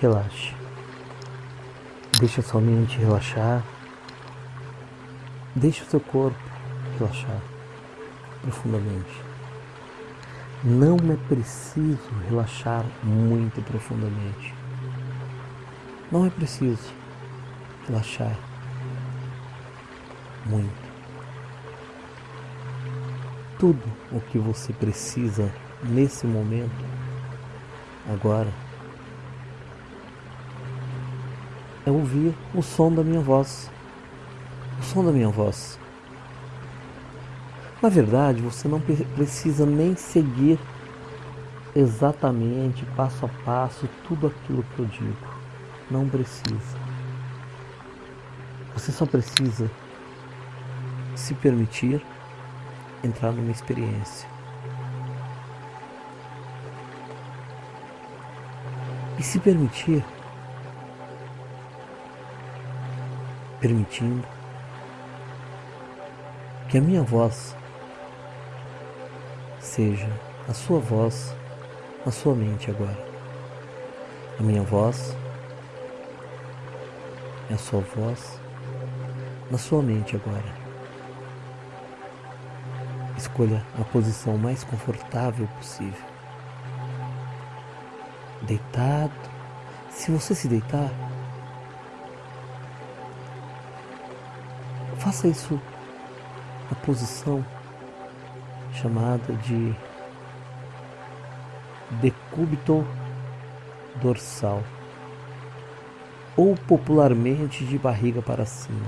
Relaxe. Deixa sua mente relaxar. Deixe o seu corpo relaxar profundamente. Não é preciso relaxar muito profundamente. Não é preciso relaxar muito. Tudo o que você precisa nesse momento, agora, é ouvir o som da minha voz. O som da minha voz. Na verdade, você não precisa nem seguir exatamente, passo a passo, tudo aquilo que eu digo. Não precisa. Você só precisa se permitir entrar numa experiência. E se permitir, permitindo que a minha voz seja a sua voz na sua mente agora. A minha voz é a sua voz na sua mente agora. Escolha a posição mais confortável possível. Deitado. Se você se deitar, faça isso na posição chamada de decúbito dorsal ou popularmente de barriga para cima.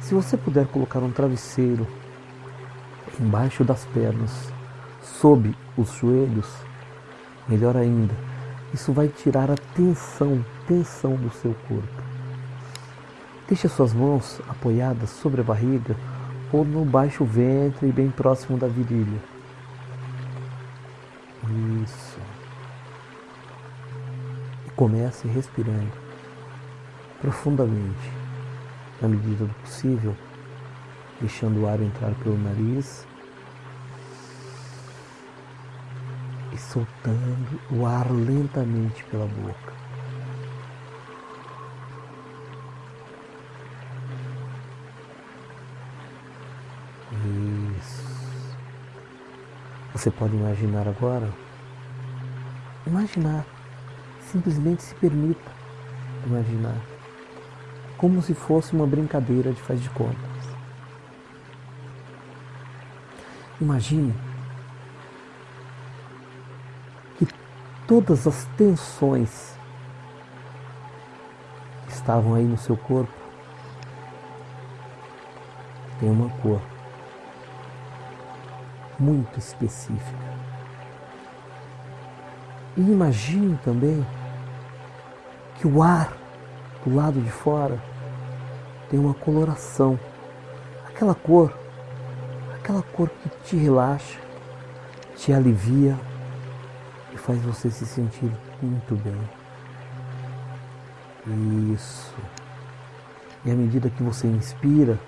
Se você puder colocar um travesseiro embaixo das pernas, sob os joelhos, melhor ainda, isso vai tirar a tensão, tensão do seu corpo. Deixe suas mãos apoiadas sobre a barriga ou no baixo ventre, bem próximo da virilha. Isso. E comece respirando profundamente, na medida do possível, deixando o ar entrar pelo nariz e soltando o ar lentamente pela boca. Você pode imaginar agora? Imaginar. Simplesmente se permita imaginar. Como se fosse uma brincadeira de faz de contas. Imagine que todas as tensões que estavam aí no seu corpo têm uma cor muito específica. E imagine também que o ar do lado de fora tem uma coloração, aquela cor, aquela cor que te relaxa, te alivia e faz você se sentir muito bem. Isso. E à medida que você inspira,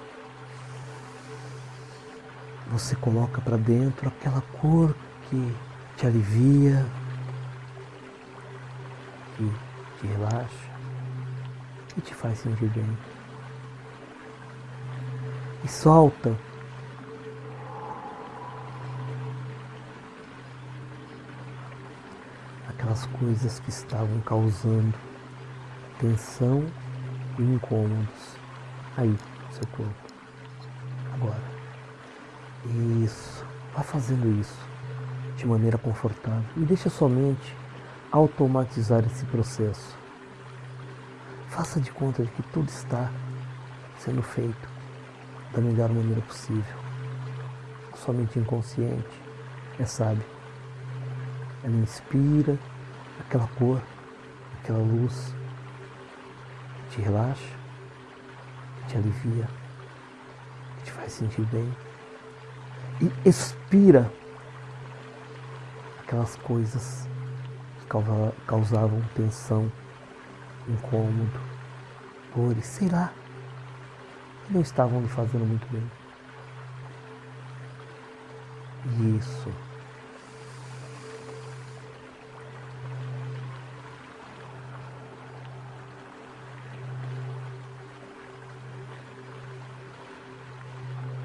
você coloca para dentro aquela cor que te alivia, que te relaxa e te faz sentir bem. E solta aquelas coisas que estavam causando tensão e incômodos aí no seu corpo. Isso. Vá fazendo isso de maneira confortável e deixe a sua mente automatizar esse processo. Faça de conta de que tudo está sendo feito da melhor maneira possível. Sua mente inconsciente é sábia. Ela inspira aquela cor, aquela luz, te relaxa, te alivia, te faz sentir bem e expira aquelas coisas que causavam tensão, incômodo, dores, sei lá, que não estavam lhe fazendo muito bem. Isso.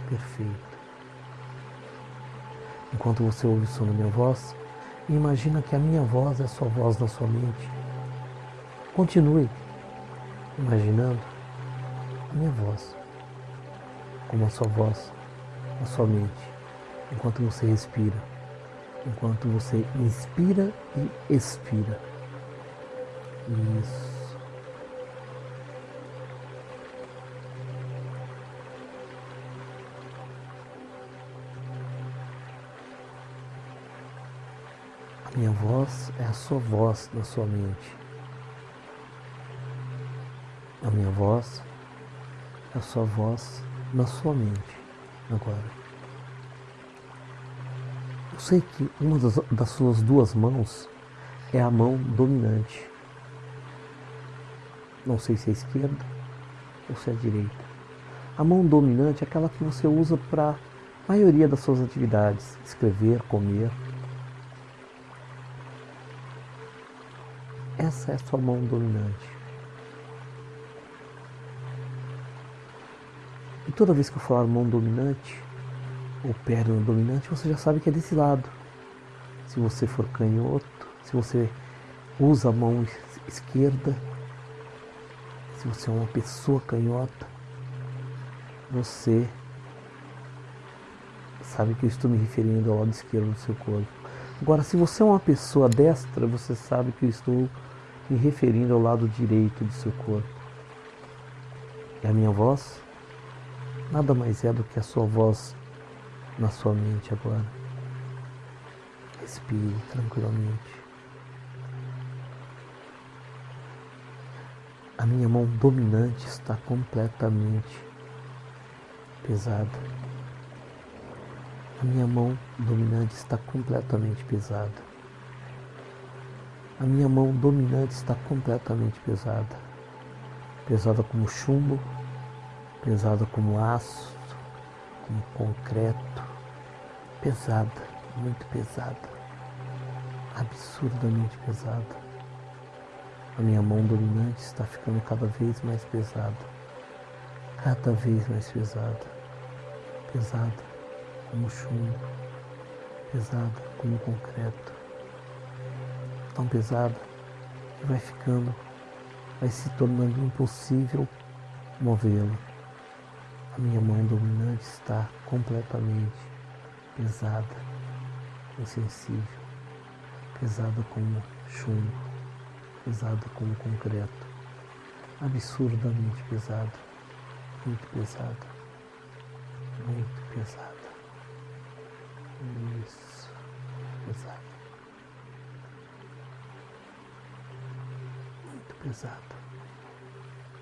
Perfeito. Enquanto você ouve o som da minha voz, imagina que a minha voz é a sua voz na sua mente. Continue imaginando a minha voz como a sua voz na sua mente, enquanto você respira, enquanto você inspira e expira. Isso. Minha voz é a sua voz na sua mente. A minha voz é a sua voz na sua mente agora. Eu sei que uma das, das suas duas mãos é a mão dominante. Não sei se é a esquerda ou se é a direita. A mão dominante é aquela que você usa para a maioria das suas atividades, escrever, comer. Essa é a sua mão dominante. E toda vez que eu falar mão dominante ou perna dominante, você já sabe que é desse lado. Se você for canhoto, se você usa a mão esquerda, se você é uma pessoa canhota, você sabe que eu estou me referindo ao lado esquerdo do seu corpo. Agora, se você é uma pessoa destra, você sabe que eu estou me referindo ao lado direito do seu corpo. E a minha voz nada mais é do que a sua voz na sua mente agora. Respire tranquilamente. A minha mão dominante está completamente pesada. A minha mão dominante está completamente pesada. A minha mão dominante está completamente pesada. Pesada como chumbo, pesada como aço, como concreto, pesada, muito pesada, absurdamente pesada. A minha mão dominante está ficando cada vez mais pesada, cada vez mais pesada, pesada como chumbo, pesada como concreto, tão pesada que vai ficando, vai se tornando impossível movê-la. A minha mão dominante está completamente pesada, insensível, pesada como chumbo, pesada como concreto, absurdamente pesada, muito pesada, muito pesada. Isso, pesada. Pesada.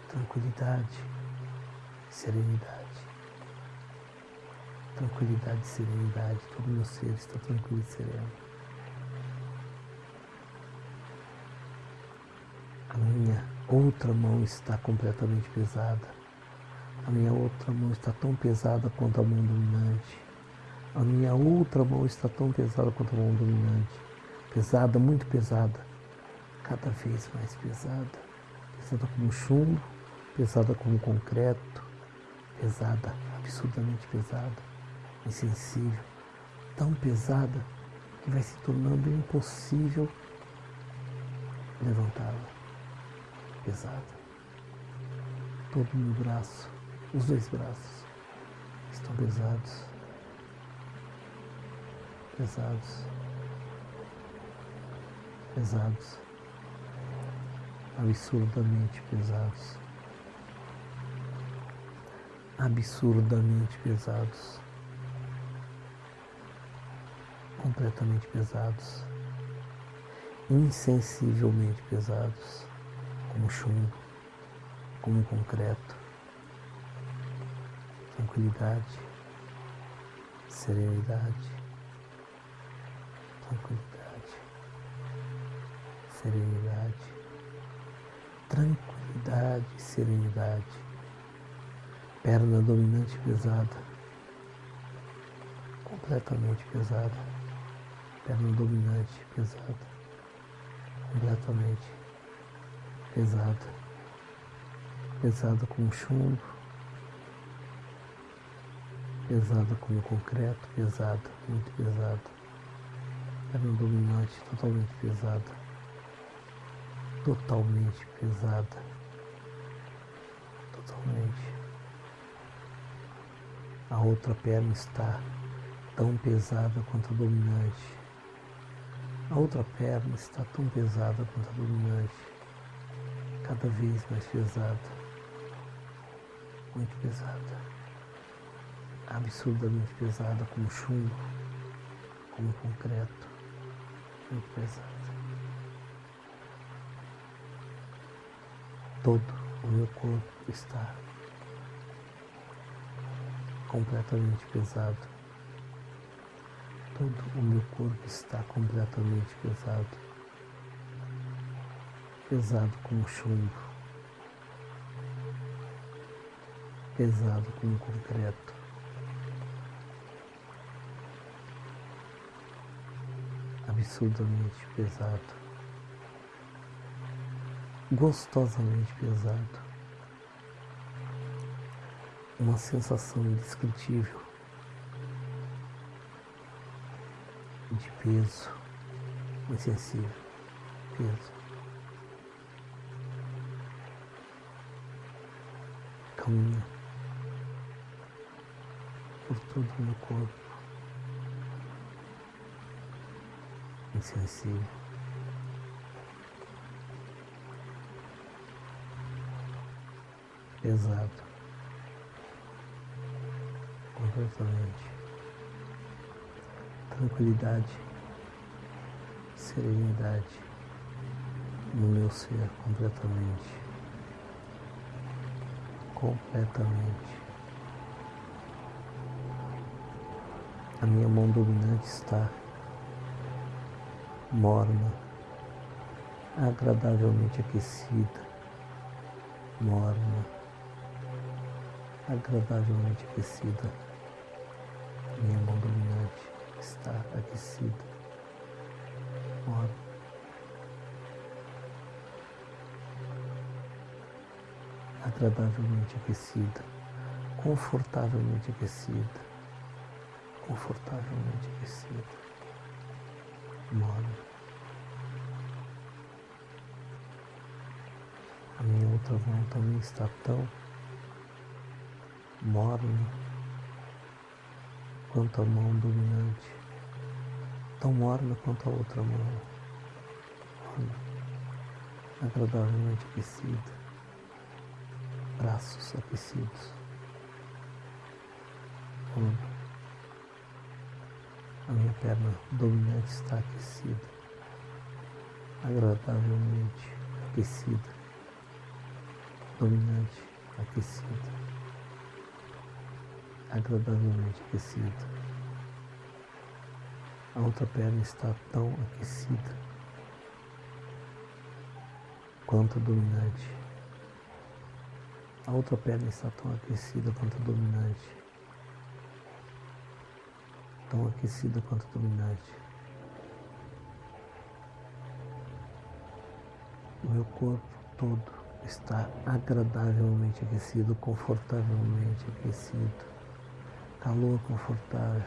Tranquilidade, serenidade tranquilidade serenidade. Todo meu ser está tranquilo e sereno. A minha outra mão está completamente pesada. A minha outra mão está tão pesada quanto a mão dominante. A minha outra mão está tão pesada quanto a mão dominante. Pesada, muito pesada. Cada vez mais pesada. Pesada como chumbo, pesada como concreto, pesada, absurdamente pesada insensível, tão pesada que vai se tornando impossível levantá-la. Pesada. Todo o meu braço, os dois braços, estão pesados. Pesados. Pesados. Absurdamente pesados. Absurdamente pesados. Completamente pesados, insensivelmente pesados, como chumbo, como concreto. Tranquilidade, serenidade, tranquilidade, serenidade, tranquilidade, serenidade. Perna dominante pesada, completamente pesada perna dominante, pesada, completamente pesada, pesada como chumbo, pesada como concreto, pesada, muito pesada. Perna dominante totalmente pesada. Totalmente pesada. Totalmente. A outra perna está tão pesada quanto a dominante. A outra perna está tão pesada quanto a dominante, cada vez mais pesada, muito pesada absurdamente pesada, como chumbo, como concreto, muito pesada. Todo o meu corpo está completamente pesado. Todo o meu corpo está completamente pesado. Pesado como chumbo. Pesado como concreto. absurdamente pesado, gostosamente pesado, uma sensação indescritível de peso insensível, peso. Caminha por todo o meu corpo. insensível. Pesado. Completamente. Tranquilidade. Serenidade no meu ser completamente. Completamente. A minha mão dominante está morna, agradavelmente aquecida, morna, agradavelmente aquecida. Minha mão dominante está aquecida, morna. Agradavelmente aquecida, confortavelmente aquecida, confortavelmente aquecida morna. A minha outra mão também está tão morna quanto a mão dominante, tão morna quanto a outra mão, morna, agradavelmente aquecida, braços aquecidos, morna. A minha perna dominante está aquecida, agradavelmente aquecida, dominante aquecida, agradavelmente aquecida. A outra perna está tão aquecida quanto a dominante. A outra perna está tão aquecida quanto a dominante tão aquecida quanto dominante. O meu corpo todo está agradavelmente aquecido, confortavelmente aquecido. Calor confortável,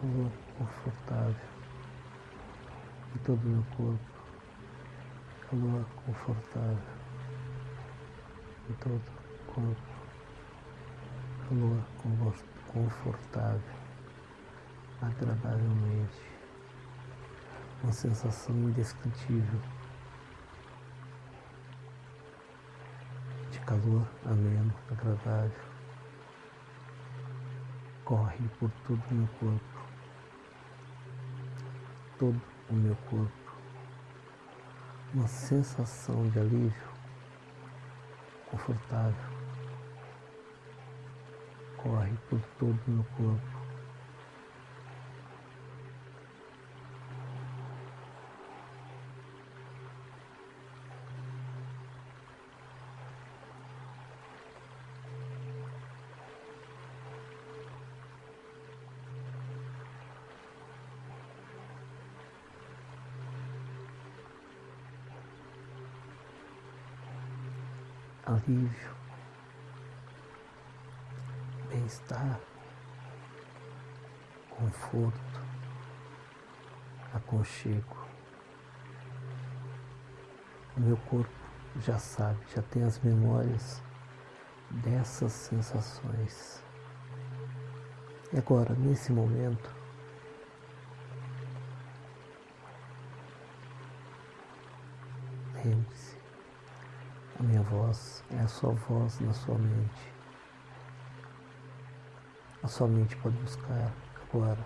calor confortável em todo o meu corpo. Calor confortável em todo o corpo. Calor confortável agradavelmente, uma sensação indescritível de calor ameno, agradável, corre por todo o meu corpo, todo o meu corpo, uma sensação de alívio confortável. Corre por todo o meu corpo. Alívio, bem-estar, conforto, aconchego. O meu corpo já sabe, já tem as memórias dessas sensações. E agora, nesse momento, lembre-se, a minha voz é a sua voz na sua mente. A sua mente pode buscar agora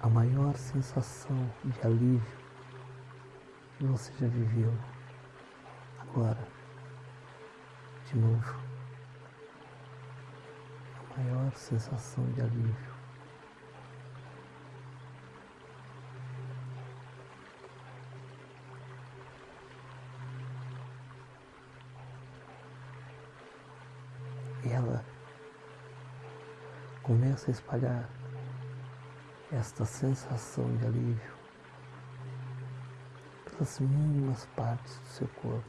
a maior sensação de alívio que você já viveu. Agora, de novo, a maior sensação de alívio. ela começa a espalhar esta sensação de alívio pelas mínimas partes do seu corpo.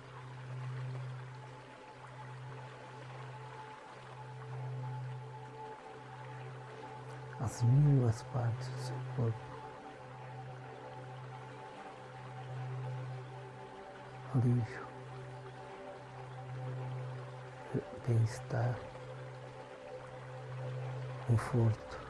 As mínimas partes do seu corpo. Alívio, bem-estar, conforto.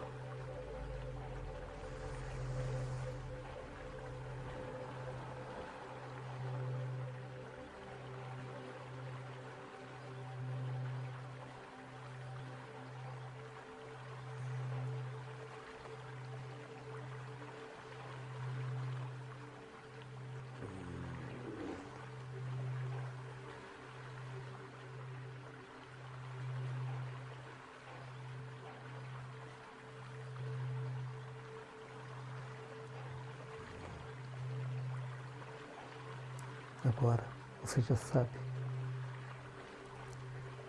Agora você já sabe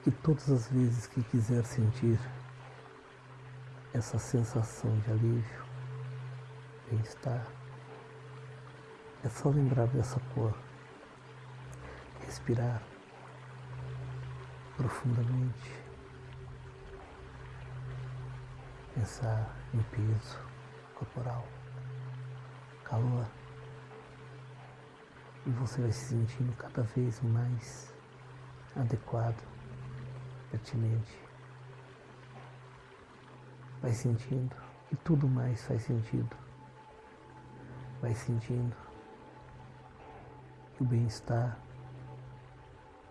que todas as vezes que quiser sentir essa sensação de alívio, bem-estar, é só lembrar dessa cor, respirar profundamente, pensar em peso corporal, calor e você vai se sentindo cada vez mais adequado, pertinente. Vai sentindo e tudo mais faz sentido. Vai sentindo que o bem-estar,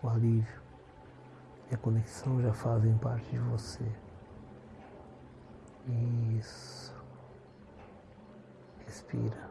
o alívio e a conexão já fazem parte de você. Isso. Respira.